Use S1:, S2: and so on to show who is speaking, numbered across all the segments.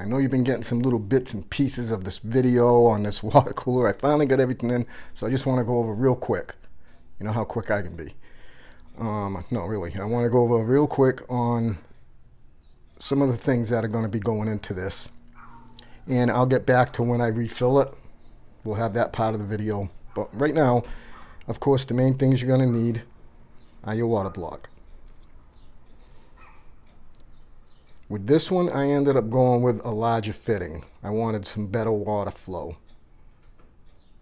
S1: I know you've been getting some little bits and pieces of this video on this water cooler. I finally got everything in, so I just want to go over real quick. You know how quick I can be. Um, no, really. I want to go over real quick on some of the things that are going to be going into this. And I'll get back to when I refill it. We'll have that part of the video. But right now, of course, the main things you're going to need are your water block. With this one, I ended up going with a larger fitting. I wanted some better water flow.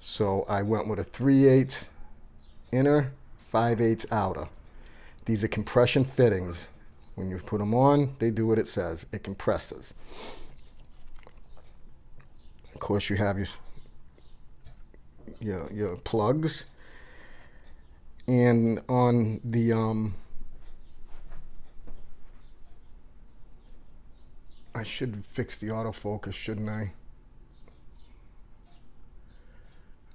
S1: So I went with a 3 8 inner, 5 8 outer. These are compression fittings. When you put them on, they do what it says. It compresses. Of course, you have your, your, your plugs. And on the um, I should fix the autofocus, shouldn't I?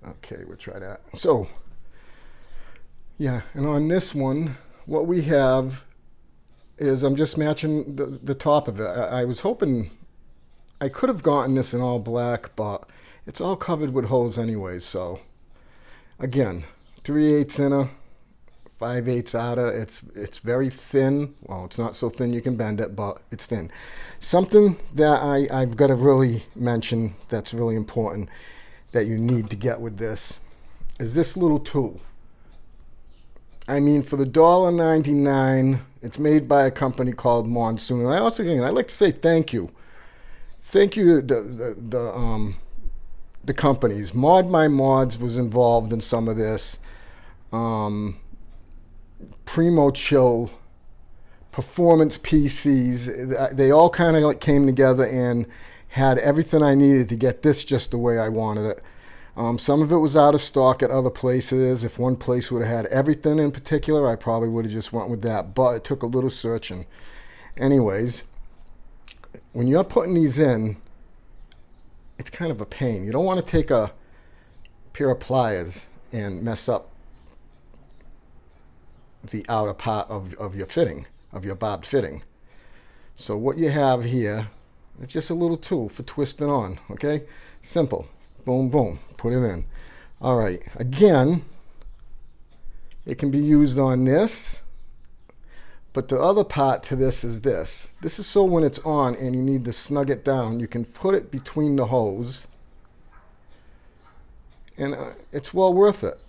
S1: Okay, we'll try that. So, yeah, and on this one, what we have is I'm just matching the, the top of it. I, I was hoping I could have gotten this in all black, but it's all covered with holes anyway, so again, 3 8 inner, 5 eighths outer. It's it's very thin. Well, it's not so thin you can bend it, but it's thin. Something that I, I've got to really mention that's really important that you need to get with this is this little tool. I mean, for the $1.99, it's made by a company called Monsoon. And I also, again, I'd like to say thank you. Thank you to the, the, the, um, the companies. Mod My Mods was involved in some of this. Um, Primo Chill, Performance PCs, they all kind of like came together and had everything I needed to get this just the way I wanted it. Um, some of it was out of stock at other places. If one place would have had everything in particular, I probably would have just went with that. But it took a little searching. Anyways, when you're putting these in, it's kind of a pain. You don't want to take a pair of pliers and mess up the outer part of, of your fitting, of your barbed fitting. So what you have here, it's just a little tool for twisting on, okay? Simple. Boom, boom, put it in. All right, again, it can be used on this, but the other part to this is this. This is so when it's on and you need to snug it down, you can put it between the hose, and uh, it's well worth it.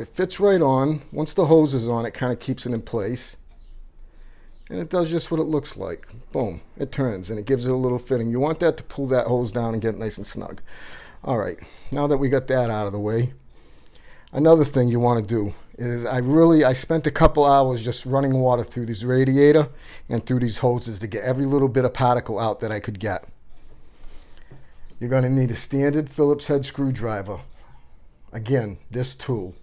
S1: It fits right on. Once the hose is on, it kind of keeps it in place. And it does just what it looks like. Boom. It turns and it gives it a little fitting. You want that to pull that hose down and get nice and snug. All right. Now that we got that out of the way, another thing you want to do is I really, I spent a couple hours just running water through this radiator and through these hoses to get every little bit of particle out that I could get. You're going to need a standard Phillips head screwdriver. Again, this tool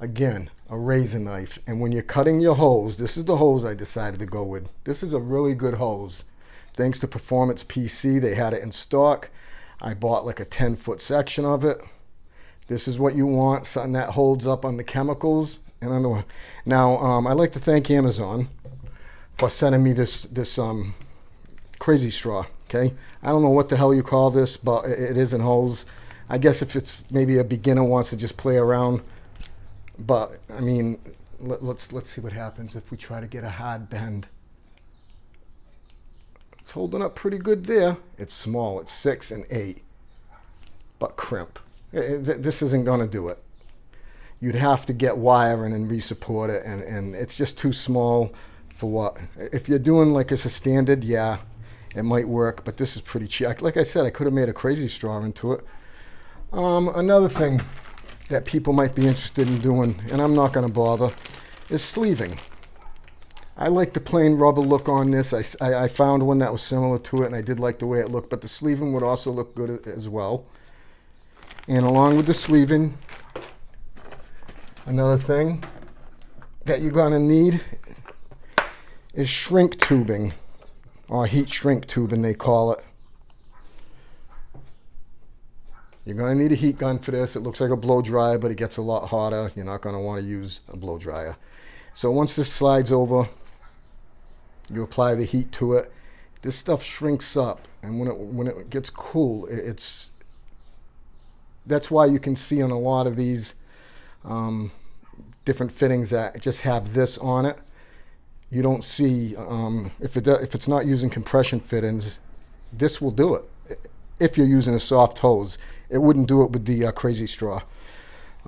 S1: again, a razor knife. And when you're cutting your hose, this is the hose I decided to go with. This is a really good hose. Thanks to Performance PC, they had it in stock. I bought like a 10 foot section of it. This is what you want, something that holds up on the chemicals. And I know now um, I'd like to thank Amazon for sending me this this um, crazy straw. Okay, I don't know what the hell you call this, but it is in hose. I guess if it's maybe a beginner wants to just play around but I mean, let, let's let's see what happens if we try to get a hard bend. It's holding up pretty good there. It's small. It's six and eight, but crimp. It, it, this isn't going to do it. You'd have to get wiring and resupport it, and, and it's just too small for what. If you're doing like it's a standard, yeah, it might work, but this is pretty cheap. Like I said, I could have made a crazy straw into it. Um, another thing that people might be interested in doing, and I'm not going to bother, is sleeving. I like the plain rubber look on this. I, I, I, found one that was similar to it, and I did like the way it looked, but the sleeving would also look good as well. And along with the sleeving, another thing that you're going to need is shrink tubing, or heat shrink tubing they call it. You're going to need a heat gun for this. It looks like a blow dryer, but it gets a lot hotter. You're not going to want to use a blow dryer. So once this slides over, you apply the heat to it. this stuff shrinks up, and when it when it gets cool, it, it's that's why you can see on a lot of these um, different fittings that just have this on it. You don't see um, if it if it's not using compression fittings, this will do it. If you're using a soft hose, it wouldn't do it with the uh, crazy straw.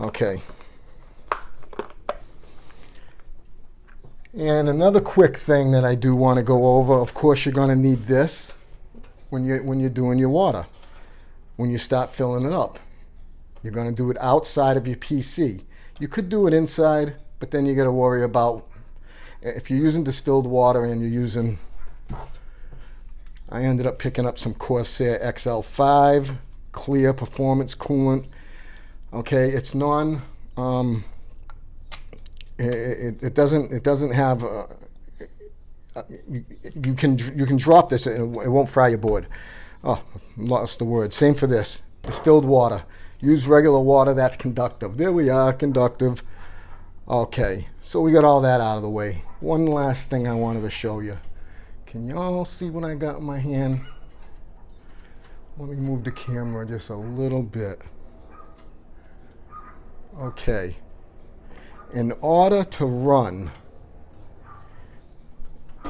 S1: Okay. And another quick thing that I do want to go over, of course you're going to need this when you when you're doing your water. When you start filling it up. You're going to do it outside of your PC. You could do it inside, but then you got to worry about if you're using distilled water and you're using I ended up picking up some Corsair XL5 clear performance coolant. Okay, it's non um, it, it doesn't it doesn't have uh, you, you, can you can drop this and it won't fry your board. Oh, lost the word. Same for this. Distilled water. Use regular water that's conductive. There we are, conductive. Okay, so we got all that out of the way. One last thing I wanted to show you. Can y'all see what I got in my hand? Let me move the camera just a little bit. Okay. In order to run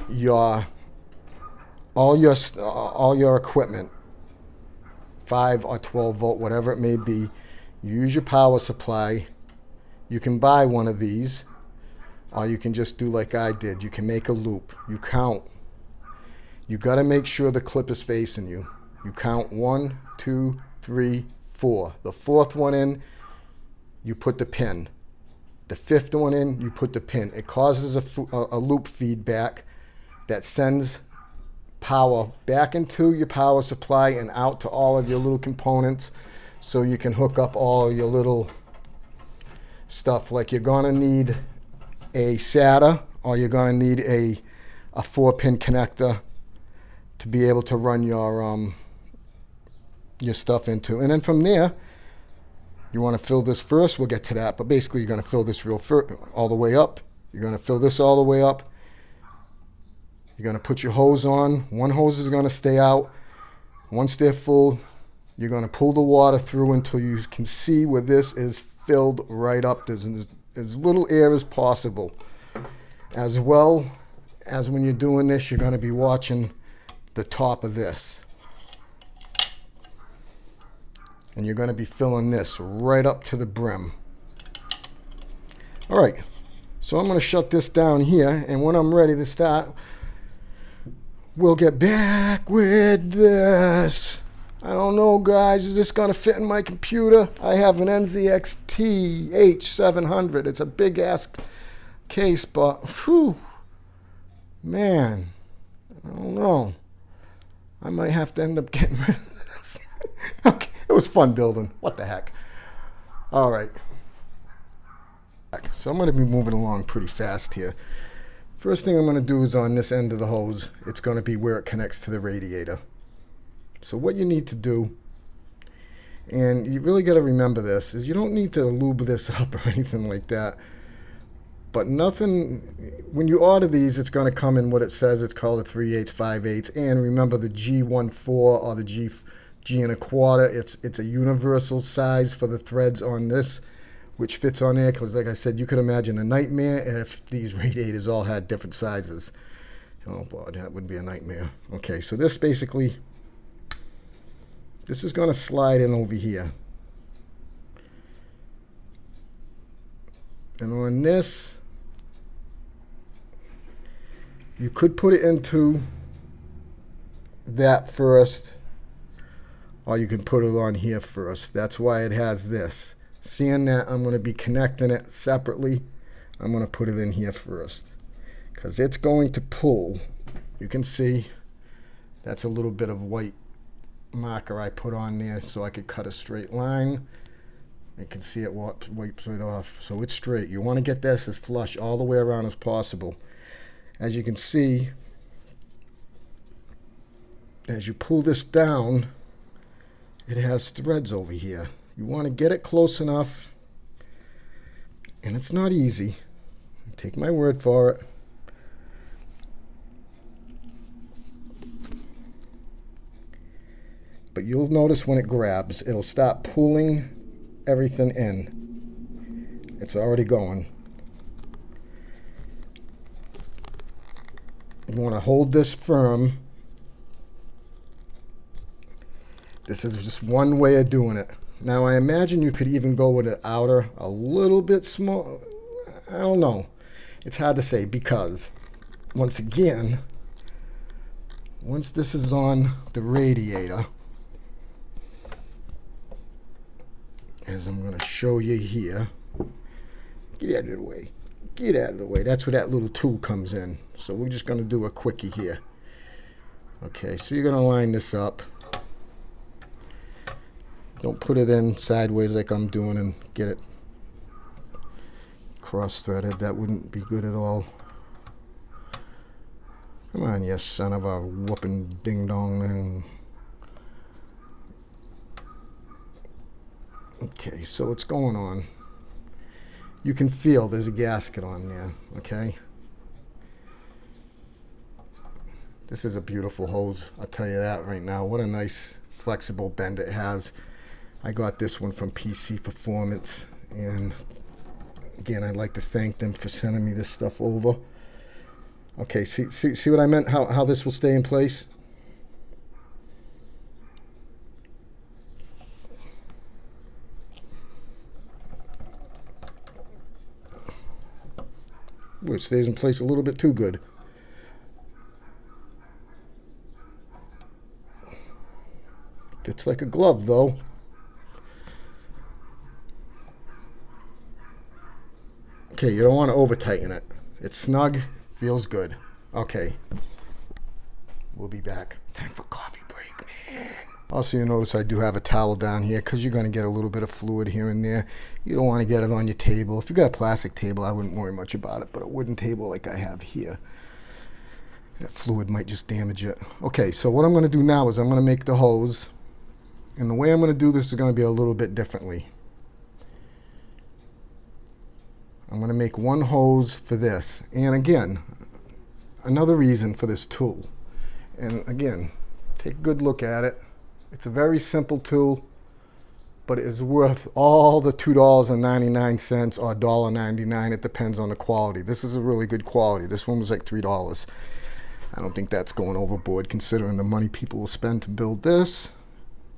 S1: your all your uh, all your equipment 5 or 12 volt whatever it may be use your power supply. You can buy one of these or you can just do like I did. You can make a loop. You count. You got to make sure the clip is facing you you count one two three four. The fourth one in you put the pin. The fifth one in, you put the pin. It causes a, a, loop feedback that sends power back into your power supply and out to all of your little components. So you can hook up all your little stuff. Like you're gonna need a SATA or you're gonna need a, a four pin connector to be able to run your um, your stuff into and then from there you want to fill this first, we'll get to that. But basically, you're going to fill this real all the way up. You're going to fill this all the way up. You're going to put your hose on. One hose is going to stay out. Once they're full, you're going to pull the water through until you can see where this is filled right up. There's as little air as possible. As well as when you're doing this, you're going to be watching the top of this and you're going to be filling this right up to the brim. All right, so I'm going to shut this down here, and when I'm ready to start, we'll get back with this. I don't know, guys. Is this going to fit in my computer? I have an NZXT H700. It's a big ass case, but whew, man, I don't know. I might have to end up getting rid of this. okay. Was fun building. What the heck? All right. So I'm going to be moving along pretty fast here. First thing I'm going to do is on this end of the hose, it's going to be where it connects to the radiator. So what you need to do, and you really got to remember this, is you don't need to lube this up or anything like that. But nothing, when you order these, it's going to come in what it says. It's called a 3 8 5 8 And remember the G14 or the G G and a quarter. It's it's a universal size for the threads on this, which fits on there. Because like I said, you could imagine a nightmare if these radiators all had different sizes. Oh boy, that would be a nightmare. Okay, so this basically, this is going to slide in over here. And on this, you could put it into that first or you can put it on here first. That's why it has this. Seeing that I'm going to be connecting it separately, I'm going to put it in here first. Because it's going to pull. You can see that's a little bit of white marker I put on there so I could cut a straight line. You can see it wipes, wipes right off. So it's straight. You want to get this as flush all the way around as possible. As you can see, as you pull this down, it has threads over here. You want to get it close enough, and it's not easy. Take my word for it. but you'll notice when it grabs, it'll start pulling everything in. It's already going. You want to hold this firm. This is just one way of doing it. Now I imagine you could even go with an outer a little bit small. I don't know. It's hard to say because once again, once this is on the radiator, as I'm going to show you here, get out of the way. Get out of the way. That's where that little tool comes in. So we're just going to do a quickie here. Okay, so you're going to line this up. Don't put it in sideways like I'm doing and get it cross-threaded. That wouldn't be good at all. Come on, you son of a whooping ding-dong. Okay, so what's going on? You can feel there's a gasket on there, okay? This is a beautiful hose, I'll tell you that right now. What a nice flexible bend it has. I got this one from PC Performance and again I'd like to thank them for sending me this stuff over. Okay, see, see, see what I meant? How, how this will stay in place? Ooh, it stays in place a little bit too good. Fits like a glove though. Okay, you don't want to over tighten it. It's snug, feels good. Okay. We'll be back. Time for coffee break, man. Also, you notice I do have a towel down here because you're going to get a little bit of fluid here and there. You don't want to get it on your table. If you got a plastic table, I wouldn't worry much about it, but a wooden table like I have here, that fluid might just damage it. Okay, so what I'm going to do now is I'm going to make the hose. And the way I'm going to do this is going to be a little bit differently. I'm going to make one hose for this. And again, another reason for this tool. And again, take a good look at it. It's a very simple tool, but it is worth all the $2.99 or $1.99. It depends on the quality. This is a really good quality. This one was like $3. I don't think that's going overboard considering the money people will spend to build this,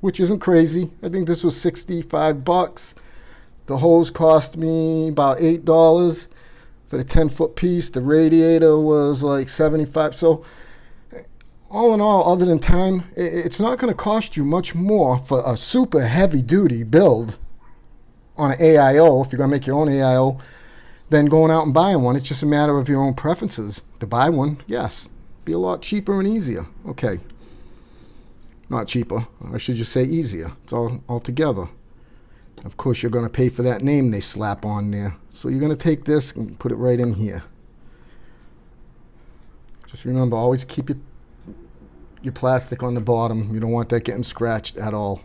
S1: which isn't crazy. I think this was 65 bucks. The hose cost me about $8 for the 10 foot piece. The radiator was like 75. So all in all, other than time, it's not going to cost you much more for a super heavy duty build on an AIO, if you're going to make your own AIO, than going out and buying one. It's just a matter of your own preferences. To buy one, yes, be a lot cheaper and easier. Okay. Not cheaper. I should just say easier. It's all, all together. Of course, you're going to pay for that name they slap on there. So you're going to take this and put it right in here. Just remember, always keep your, your plastic on the bottom. You don't want that getting scratched at all.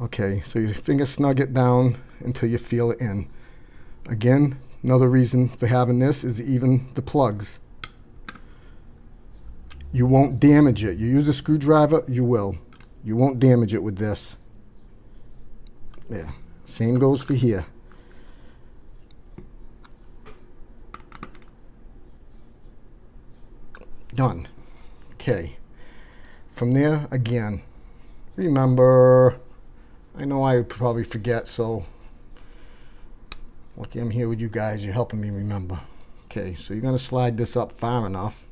S1: Okay, so your finger snug it down until you feel it in. Again, another reason for having this is even the plugs. You won't damage it. You use a screwdriver, you will. You won't damage it with this. There. Same goes for here. Done. Okay. From there, again, remember, I know I probably forget, so lucky I'm here with you guys. You're helping me remember. Okay, so you're going to slide this up far enough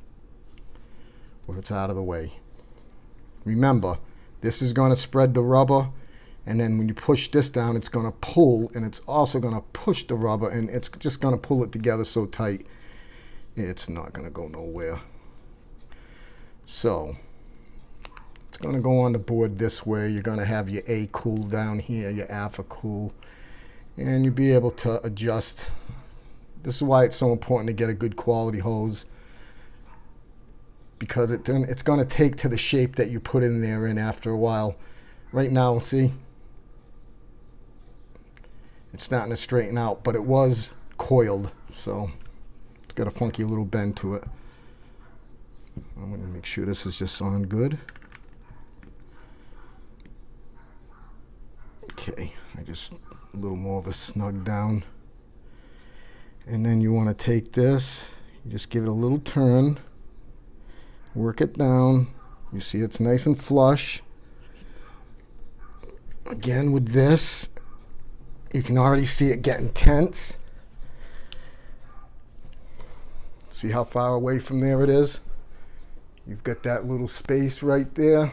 S1: where it's out of the way. Remember, this is going to spread the rubber and then when you push this down it's going to pull and it's also going to push the rubber and it's just going to pull it together so tight it's not going to go nowhere. So it's going to go on the board this way. You're going to have your A cool down here your Alphacool and you'll be able to adjust. This is why it's so important to get a good quality hose because it, it's going to take to the shape that you put in there in after a while. Right now see it's not to straighten out, but it was coiled, so it's got a funky little bend to it. I'm going to make sure this is just on good. Okay, I just a little more of a snug down. And then you want to take this, just give it a little turn, work it down. You see it's nice and flush. Again with this, you can already see it getting tense. See how far away from there it is? You've got that little space right there.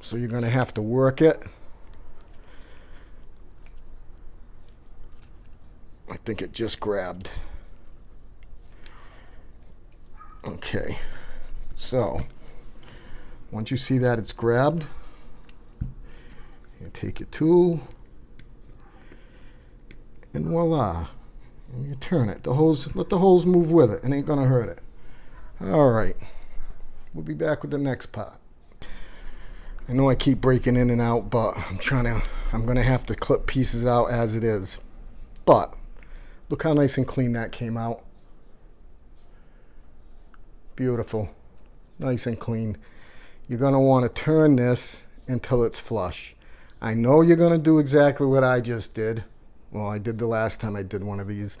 S1: So you're going to have to work it. I think it just grabbed. Okay. So, once you see that it's grabbed, you take your tool, and voila. And you turn it. The holes let the holes move with it. It ain't gonna hurt it. All right. We'll be back with the next part. I know I keep breaking in and out, but I'm trying to, I'm gonna have to clip pieces out as it is. But, look how nice and clean that came out. Beautiful. Nice and clean. You're gonna wanna turn this until it's flush. I know you're gonna do exactly what I just did. Well, I did the last time I did one of these.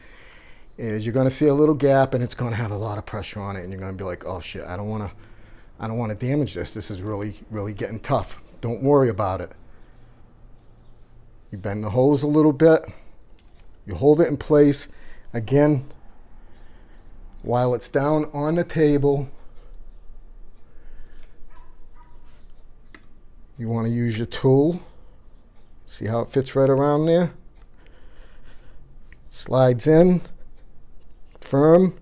S1: Is you're gonna see a little gap and it's gonna have a lot of pressure on it and you're gonna be like, oh shit, I don't wanna I don't want to damage this. This is really, really getting tough. Don't worry about it. You bend the hose a little bit. You hold it in place. Again, while it's down on the table, you want to use your tool. See how it fits right around there? Slides in, firm.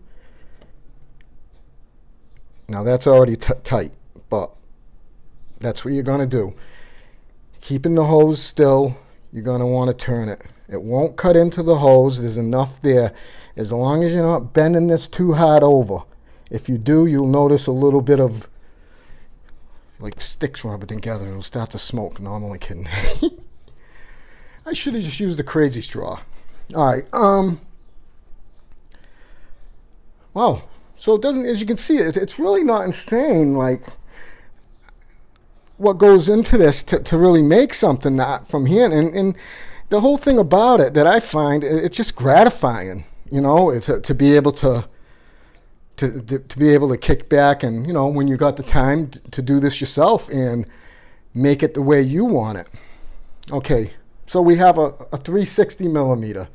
S1: Now that's already tight, but that's what you're going to do. Keeping the hose still, you're going to want to turn it. It won't cut into the hose. There's enough there. As long as you're not bending this too hard over. If you do, you'll notice a little bit of like sticks rubbing together. It'll start to smoke. No, I'm only kidding. I should have just used the crazy straw. All right. Um. Wow. So it doesn't, as you can see, it, it's really not insane, like, what goes into this to, to really make something that from here. And, and the whole thing about it that I find, it's just gratifying, you know, to, to be able to, to, to, to be able to kick back and, you know, when you got the time to do this yourself and make it the way you want it. Okay, so we have a, a 360 millimeter.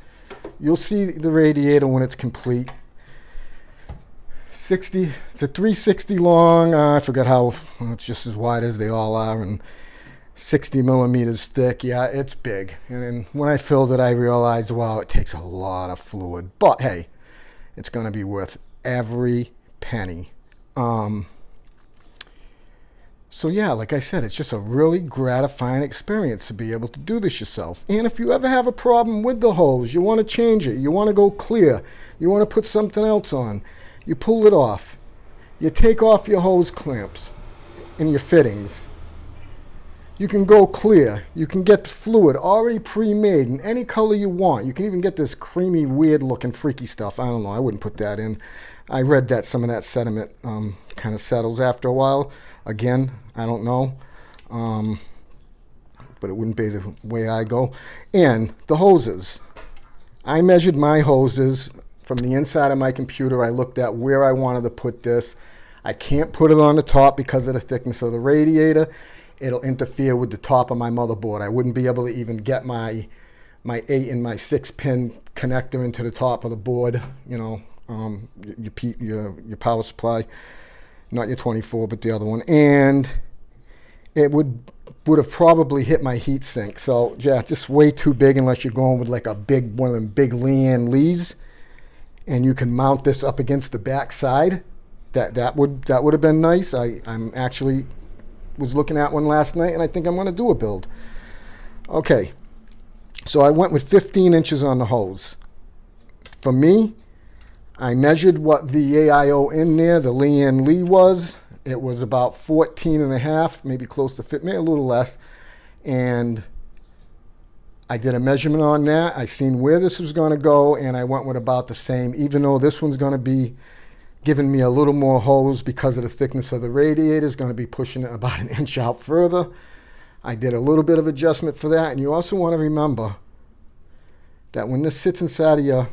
S1: You'll see the radiator when it's complete. 60 it's a 360 long uh, i forgot how it's just as wide as they all are and 60 millimeters thick yeah it's big and then when i filled it i realized wow it takes a lot of fluid but hey it's going to be worth every penny um, so yeah like i said it's just a really gratifying experience to be able to do this yourself and if you ever have a problem with the hose you want to change it you want to go clear you want to put something else on you pull it off. You take off your hose clamps and your fittings. You can go clear. You can get the fluid already pre-made in any color you want. You can even get this creamy, weird looking freaky stuff. I don't know. I wouldn't put that in. I read that some of that sediment um, kind of settles after a while. Again, I don't know. Um, but it wouldn't be the way I go. And the hoses. I measured my hoses from the inside of my computer. I looked at where I wanted to put this. I can't put it on the top because of the thickness of the radiator. It'll interfere with the top of my motherboard. I wouldn't be able to even get my my 8 and my 6 pin connector into the top of the board, you know, um, your, your, your power supply, not your 24, but the other one. And it would would have probably hit my heat sink. So yeah, just way too big unless you're going with like a big one of them big Lian Lis and you can mount this up against the back side. That that would that would have been nice. I I'm actually was looking at one last night, and I think I'm going to do a build. Okay, so I went with 15 inches on the hose. For me, I measured what the AIO in there, the Lian Li was. It was about 14 and a half, maybe close to fit, maybe a little less. And I did a measurement on that. I seen where this was going to go, and I went with about the same, even though this one's going to be giving me a little more hose because of the thickness of the radiator. is going to be pushing it about an inch out further. I did a little bit of adjustment for that. And you also want to remember that when this sits inside of your,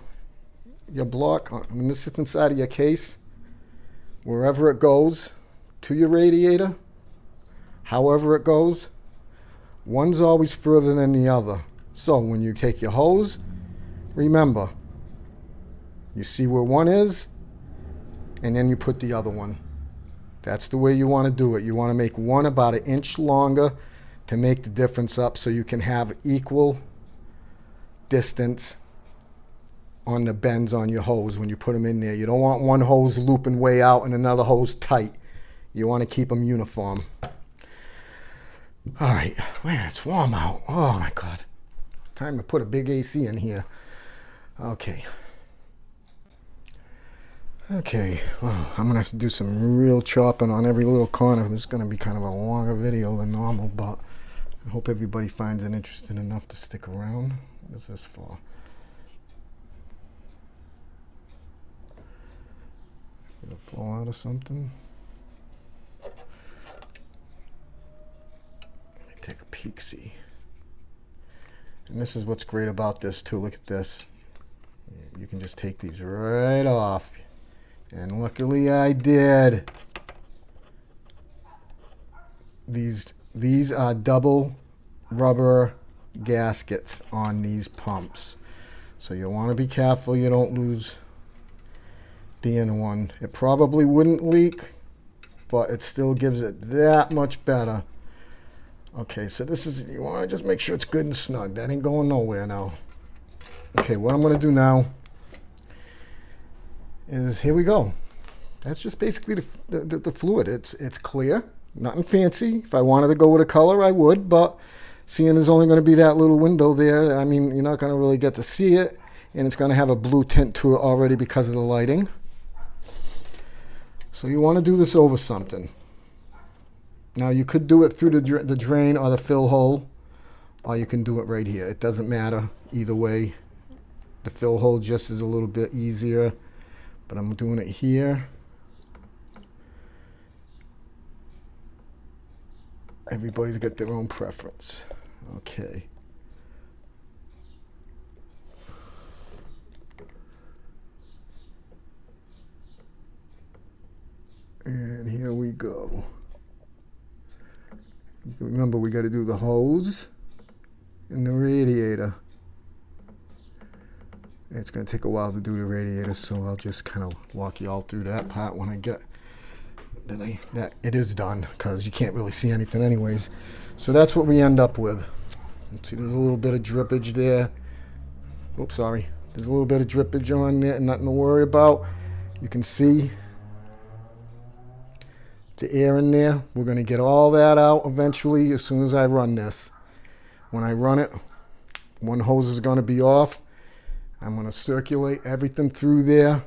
S1: your block, uh, when this sits inside of your case, wherever it goes to your radiator, however it goes, one's always further than the other. So when you take your hose, remember, you see where one is, and then you put the other one. That's the way you want to do it. You want to make one about an inch longer to make the difference up so you can have equal distance on the bends on your hose when you put them in there. You don't want one hose looping way out and another hose tight. You want to keep them uniform. All right, man, it's warm out. Oh my God. Time to put a big AC in here. Okay. Okay, well, I'm gonna have to do some real chopping on every little corner. This is gonna be kind of a longer video than normal, but I hope everybody finds it interesting enough to stick around. What is this for? Gonna fall out of something? Let me take a peek, see. And this is what's great about this too. Look at this. You can just take these right off. And luckily I did. These these are double rubber gaskets on these pumps. So you'll want to be careful you don't lose the inner one. It probably wouldn't leak, but it still gives it that much better. Okay, so this is, you want to just make sure it's good and snug. That ain't going nowhere now. Okay, what I'm going to do now is, here we go. That's just basically the, the, the fluid. It's, it's clear, nothing fancy. If I wanted to go with a color, I would, but seeing there's only going to be that little window there, I mean, you're not going to really get to see it, and it's going to have a blue tint to it already because of the lighting. So you want to do this over something. Now you could do it through the, dra the drain or the fill hole, or you can do it right here. It doesn't matter either way. The fill hole just is a little bit easier, but I'm doing it here. Everybody's got their own preference. Okay. And here we go. Remember, we got to do the hose and the radiator. It's going to take a while to do the radiator, so I'll just kind of walk you all through that part when I get that, I, that it is done, because you can't really see anything anyways. So that's what we end up with. See, there's a little bit of drippage there. Oops, sorry. There's a little bit of drippage on there, nothing to worry about. You can see the air in there. We're going to get all that out eventually as soon as I run this. When I run it, one hose is going to be off. I'm going to circulate everything through there.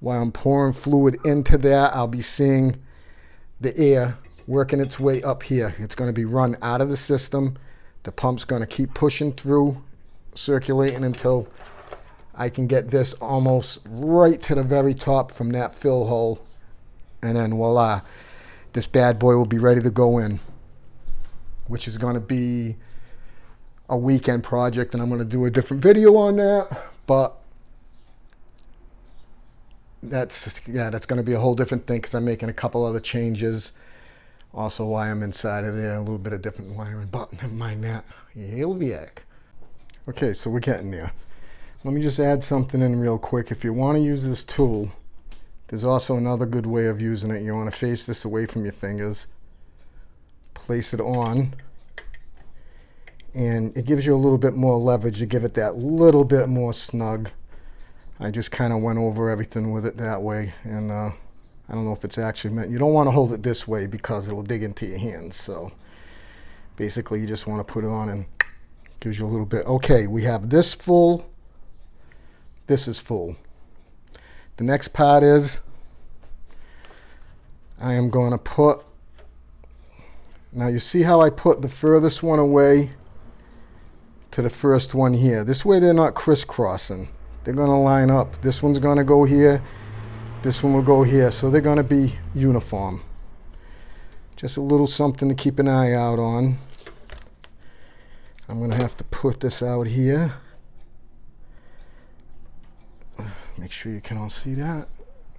S1: While I'm pouring fluid into that, I'll be seeing the air working its way up here. It's going to be run out of the system. The pump's going to keep pushing through, circulating until I can get this almost right to the very top from that fill hole. And then voila this bad boy will be ready to go in, which is going to be a weekend project, and I'm going to do a different video on that. But that's yeah, that's going to be a whole different thing because I'm making a couple other changes. Also, why I'm inside of there, a little bit of different wiring, but never mind that. He'll be back. Okay, so we're getting there. Let me just add something in real quick. If you want to use this tool, there's also another good way of using it. You want to face this away from your fingers. Place it on. And it gives you a little bit more leverage to give it that little bit more snug. I just kind of went over everything with it that way. And uh, I don't know if it's actually meant. You don't want to hold it this way because it'll dig into your hands. So basically you just want to put it on and gives you a little bit. Okay, we have this full. This is full. The next part is I am going to put, now you see how I put the furthest one away to the first one here. This way they're not crisscrossing. They're going to line up. This one's going to go here. This one will go here. So they're going to be uniform. Just a little something to keep an eye out on. I'm gonna have to put this out here. Make sure you can all see that.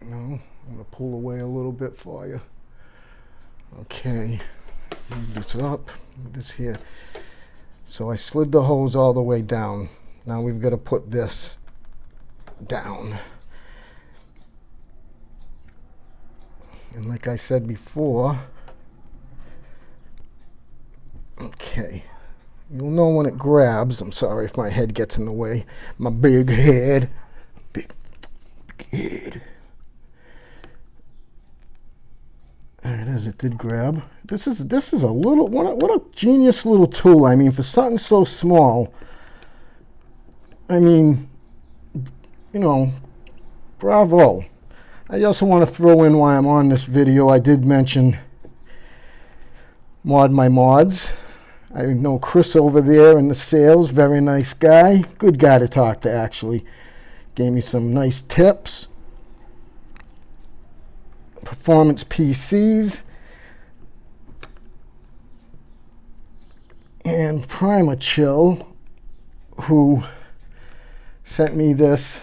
S1: No, I'm gonna pull away a little bit for you. Okay, move this up, move this here. So I slid the hose all the way down. Now we've got to put this down. And like I said before, okay, you'll know when it grabs. I'm sorry if my head gets in the way. My big head, head. There it is. It did grab. This is this is a little what a, what a genius little tool. I mean, for something so small. I mean, you know, bravo. I also want to throw in why I'm on this video, I did mention Mod My Mods. I know Chris over there in the sales, very nice guy. Good guy to talk to, actually. Gave me some nice tips. Performance PCs. And Primo Chill, who sent me this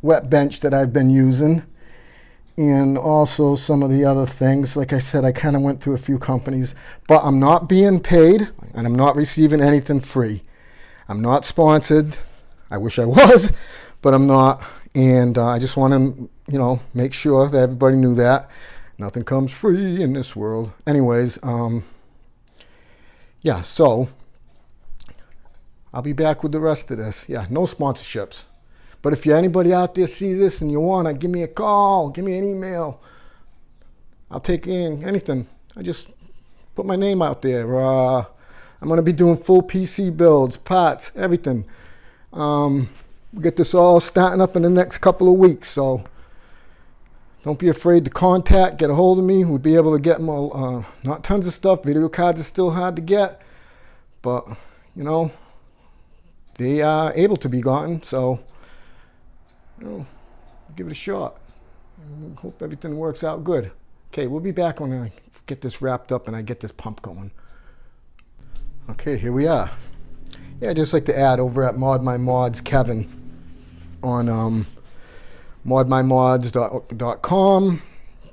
S1: wet bench that I've been using and also some of the other things. Like I said, I kind of went through a few companies, but I'm not being paid and I'm not receiving anything free. I'm not sponsored. I wish I was, but I'm not. And uh, I just want to, you know, make sure that everybody knew that. Nothing comes free in this world. Anyways, um, yeah, so I'll be back with the rest of this. Yeah, no sponsorships. But if you anybody out there sees this and you want to, give me a call, give me an email. I'll take in anything. I just put my name out there. Uh, I'm going to be doing full PC builds, parts, everything. Um, we get this all starting up in the next couple of weeks. So don't be afraid to contact, get a hold of me. We'll be able to get more, uh, not tons of stuff. Video cards are still hard to get. But, you know, they are able to be gotten. So you know, give it a shot. Hope everything works out good. Okay, we'll be back when I get this wrapped up and I get this pump going. Okay, here we are. Yeah, I'd just like to add over at Mod My Mods, Kevin, on um, modmymods.com.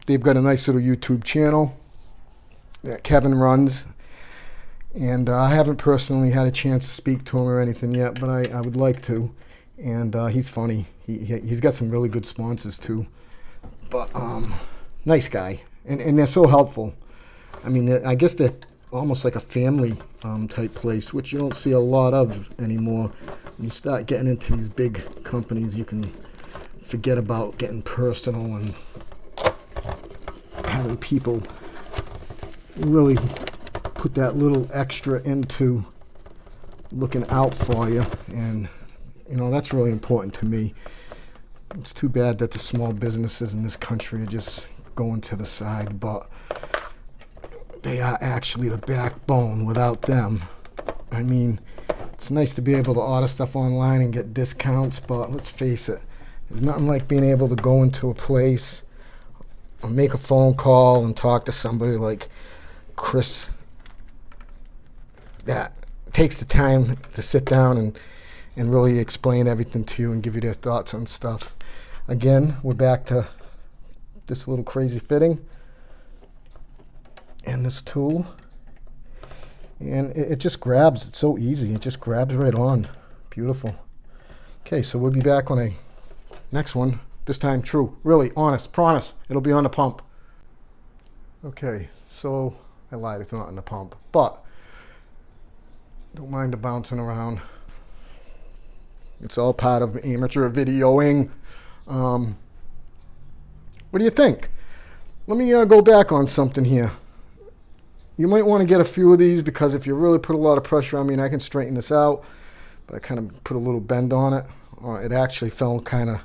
S1: They've got a nice little YouTube channel that Kevin runs. And uh, I haven't personally had a chance to speak to him or anything yet, but I, I would like to. And uh, he's funny he, he's got some really good sponsors too. But um, nice guy, and and they're so helpful. I mean, I guess they're almost like a family um, type place, which you don't see a lot of anymore. When you start getting into these big companies, you can forget about getting personal and having people really put that little extra into looking out for you and you know that's really important to me it's too bad that the small businesses in this country are just going to the side, but they are actually the backbone without them. I mean, it's nice to be able to order stuff online and get discounts, but let's face it, there's nothing like being able to go into a place or make a phone call and talk to somebody like Chris that takes the time to sit down and and really explain everything to you and give you their thoughts on stuff. Again, we're back to this little crazy fitting and this tool. And it, it just grabs. It's so easy. It just grabs right on. Beautiful. Okay, so we'll be back on a next one. This time true. Really, honest, promise. It'll be on the pump. Okay, so I lied. It's not on the pump. But don't mind the bouncing around. It's all part of amateur videoing. Um, what do you think? Let me uh, go back on something here. You might want to get a few of these because if you really put a lot of pressure on me, and I can straighten this out, but I kind of put a little bend on it. Uh, it actually fell kind of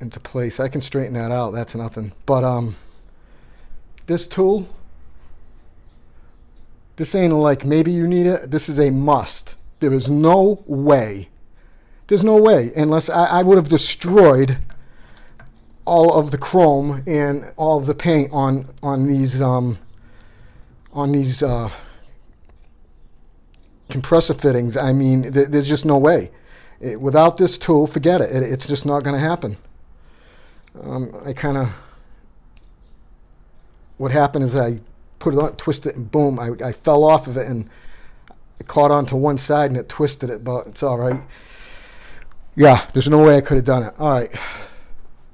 S1: into place. I can straighten that out. That's nothing. But um, this tool, this ain't like maybe you need it. This is a must. There is no way there's no way, unless I, I would have destroyed all of the chrome and all of the paint on on these um, on these uh, compressor fittings. I mean, th- there's just no way. It, without this tool, forget it. it it's just not going to happen. Um, I kind of, what happened is I put it on, twisted it, and boom, I, I fell off of it and it caught onto one side and it twisted it, but it's all right. Yeah, there's no way I could have done it. All right.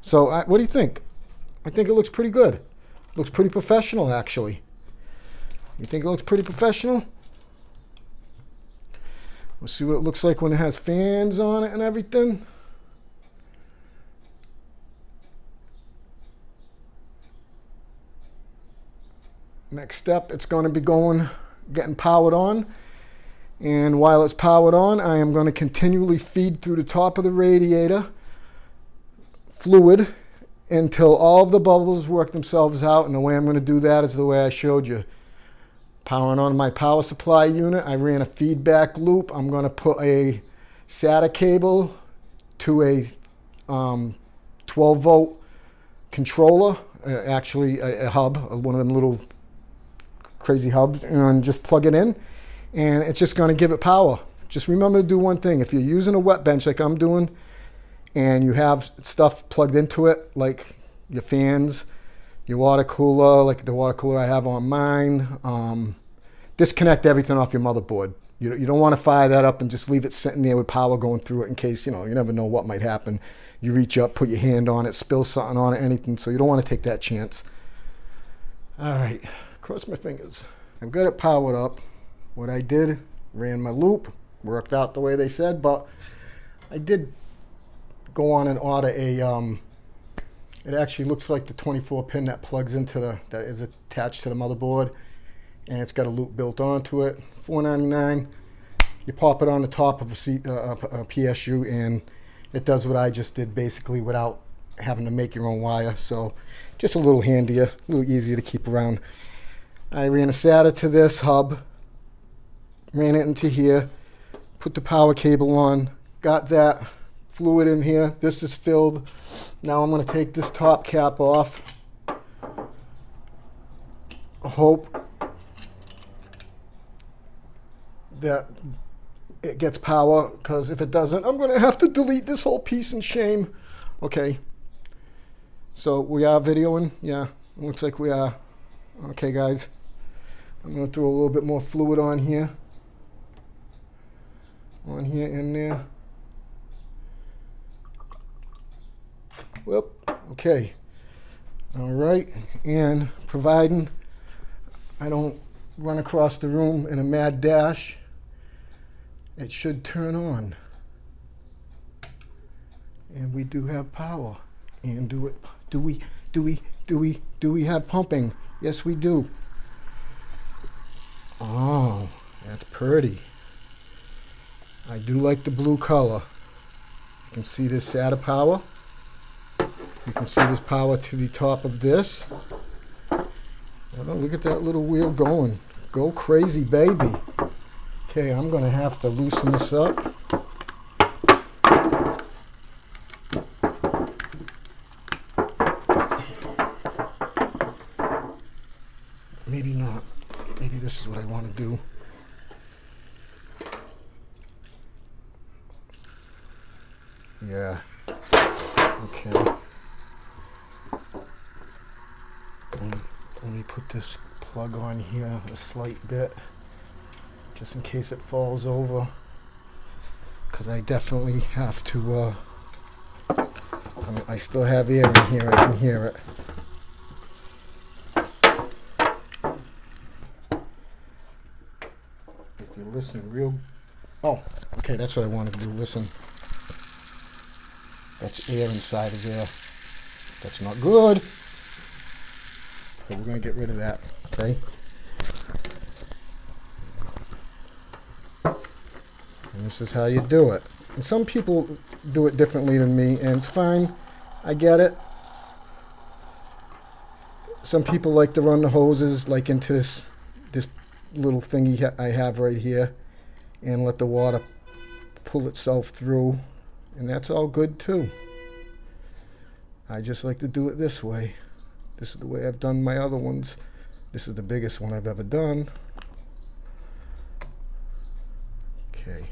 S1: So, I, what do you think? I think it looks pretty good. Looks pretty professional, actually. You think it looks pretty professional? We'll see what it looks like when it has fans on it and everything. Next step, it's going to be going, getting powered on. And while it's powered on, I am going to continually feed through the top of the radiator fluid until all of the bubbles work themselves out. And the way I'm going to do that is the way I showed you. Powering on my power supply unit, I ran a feedback loop. I'm going to put a SATA cable to a um, 12 volt controller, uh, actually a, a hub, one of them little crazy hubs, and just plug it in. And it's just going to give it power. Just remember to do one thing. If you're using a wet bench like I'm doing, and you have stuff plugged into it, like your fans, your water cooler, like the water cooler I have on mine. Um, disconnect everything off your motherboard. You, you don't want to fire that up and just leave it sitting there with power going through it in case, you know, you never know what might happen. You reach up, put your hand on it, spill something on it, anything. So you don't want to take that chance. All right, cross my fingers. I've got it powered up. What I did, ran my loop, worked out the way they said, but I did go on and order a um, it actually looks like the 24 pin that plugs into the, that is attached to the motherboard. And it's got a loop built onto it. 4.99. You pop it on the top of a, C, uh, a PSU and it does what I just did basically without having to make your own wire. So just a little handier, a little easier to keep around. I ran a SATA to this hub, ran it into here, put the power cable on, got that fluid in here. This is filled. Now I'm going to take this top cap off. Hope that it gets power because if it doesn't, I'm going to have to delete this whole piece in shame. Okay. So we are videoing. Yeah, looks like we are. Okay, guys. I'm going to throw a little bit more fluid on here. On here, in there. Whoop. Okay. All right. And providing I don't run across the room in a mad dash, it should turn on. And we do have power. And do it do we do we do we do we have pumping? Yes we do. Oh, that's pretty. I do like the blue color. You can see this SATA power. You can see this power to the top of this. Look at that little wheel going. Go crazy, baby. Okay, I'm going to have to loosen this up. Maybe not. Maybe this is what I want to do. Yeah. Okay. let me put this plug on here a slight bit just in case it falls over. Because I definitely have to uh, I, mean, I still have air in here I can hear it. If you listen real oh okay that's what I wanted to do listen. That's air inside of there. That's not good. So we're going to get rid of that, okay? This is how you do it. And some people do it differently than me, and it's fine. I get it. Some people like to run the hoses like into this this little thingy I have right here and let the water pull itself through and that's all good too. I just like to do it this way. This is the way I've done my other ones. This is the biggest one I've ever done. Okay.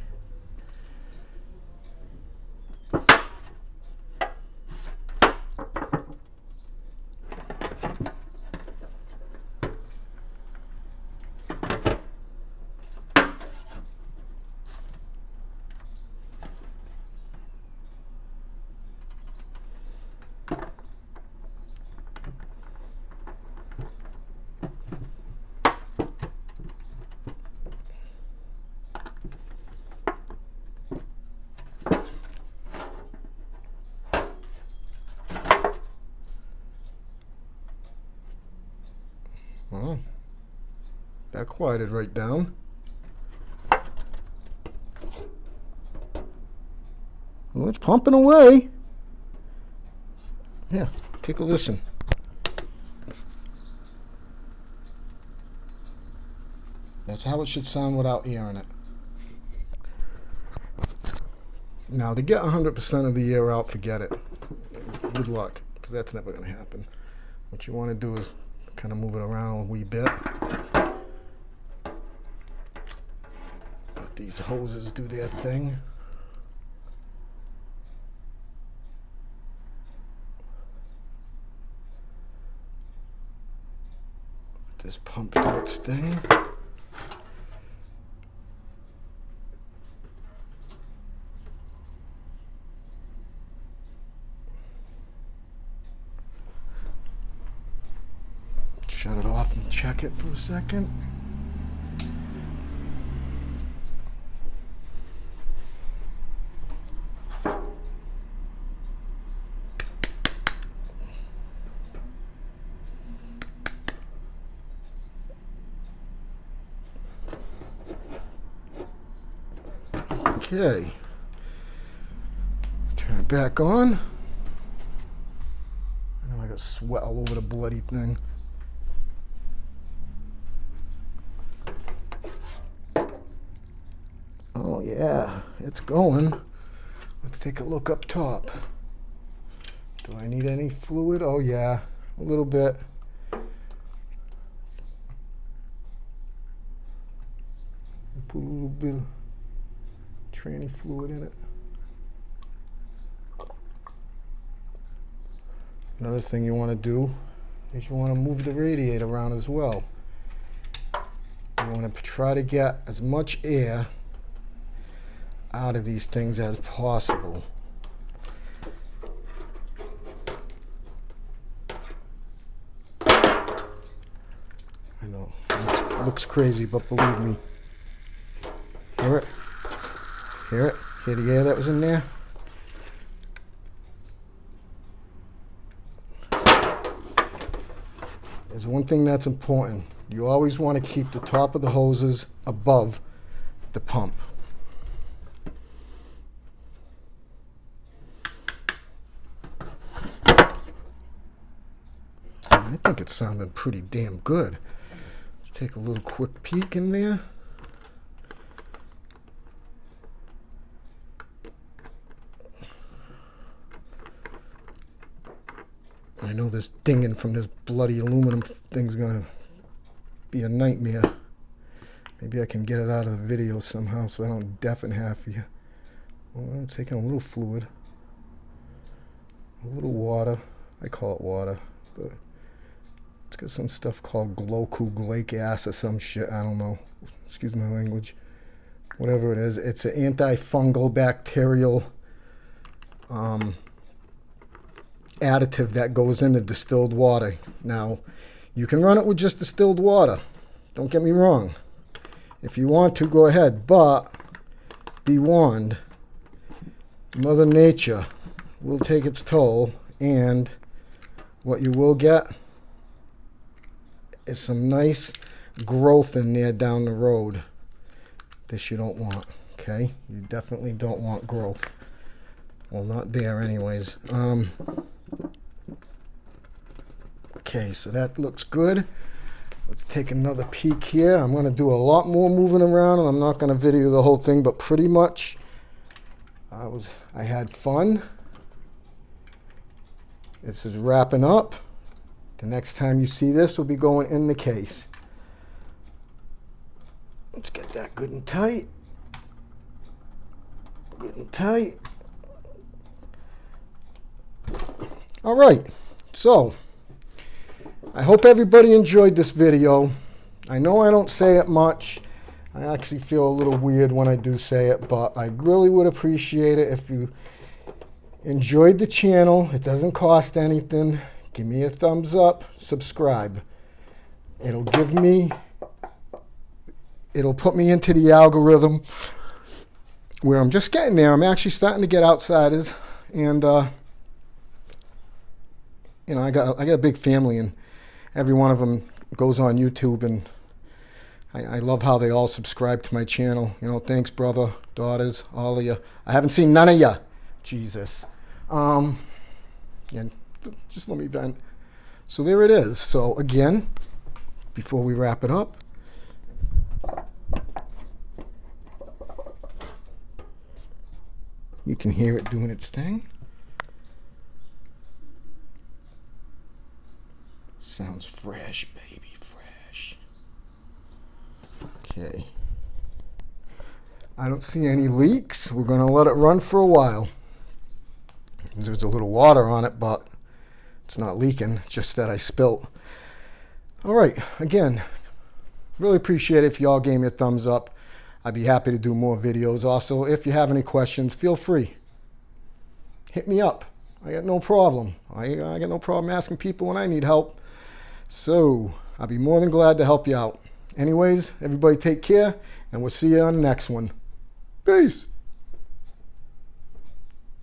S1: Well, that quieted right down. Well, it's pumping away. Yeah, take a listen. That's how it should sound without air in it. Now, to get 100% of the air out, forget it. Good luck, because that's never going to happen. What you want to do is kind of move it around a wee bit. Let these hoses do their thing. Let this pump do its thing. Shut it off and check it for a second. Okay. Turn it back on. I know I got sweat all over the bloody thing. Oh yeah, it's going. Let's take a look up top. Do I need any fluid? Oh yeah, a little bit. Put a little bit of tranny fluid in it. Another thing you want to do is you want to move the radiator around as well. You want to try to get as much air out of these things as possible. I know, it looks crazy, but believe me. Hear it? Hear it? Hear the air that was in there? There's one thing that's important. You always want to keep the top of the hoses above the pump. It's sounding pretty damn good. Let's take a little quick peek in there. I know this dinging from this bloody aluminum thing's gonna be a nightmare. Maybe I can get it out of the video somehow so I don't deafen half of you. Well, I'm taking a little fluid, a little water. I call it water, but it's got some stuff called glycolic acid or some shit. I don't know. Excuse my language. Whatever it is, it's an antifungal bacterial um, additive that goes into distilled water. Now, you can run it with just distilled water. Don't get me wrong. If you want to, go ahead. But be warned, Mother Nature will take its toll, and what you will get is some nice growth in there down the road. This you don't want, okay? You definitely don't want growth. Well, not there anyways. Um, okay, so that looks good. Let's take another peek here. I'm going to do a lot more moving around, and I'm not going to video the whole thing, but pretty much I was I had fun. This is wrapping up. The next time you see this will be going in the case. Let's get that good and tight. good and tight. All right, so I hope everybody enjoyed this video. I know I don't say it much. I actually feel a little weird when I do say it, but I really would appreciate it if you enjoyed the channel. It doesn't cost anything. Give me a thumbs up, subscribe. It'll give me, it'll put me into the algorithm where I'm just getting there. I'm actually starting to get outsiders and, uh, you know, I got, I got a big family and every one of them goes on YouTube and I, I love how they all subscribe to my channel. You know, thanks, brother, daughters, all of you. I haven't seen none of you. Jesus. Um, and just let me vent. So there it is. So again, before we wrap it up, you can hear it doing its thing. Sounds fresh, baby, fresh. Okay. I don't see any leaks. We're going to let it run for a while. There's a little water on it, but it's not leaking. It's just that I spilt. All right. Again, really appreciate it if y'all gave me a thumbs up. I'd be happy to do more videos. Also, if you have any questions, feel free. Hit me up. I got no problem. I, I got no problem asking people when I need help. So, I'll be more than glad to help you out. Anyways, everybody take care, and we'll see you on the next one. Peace.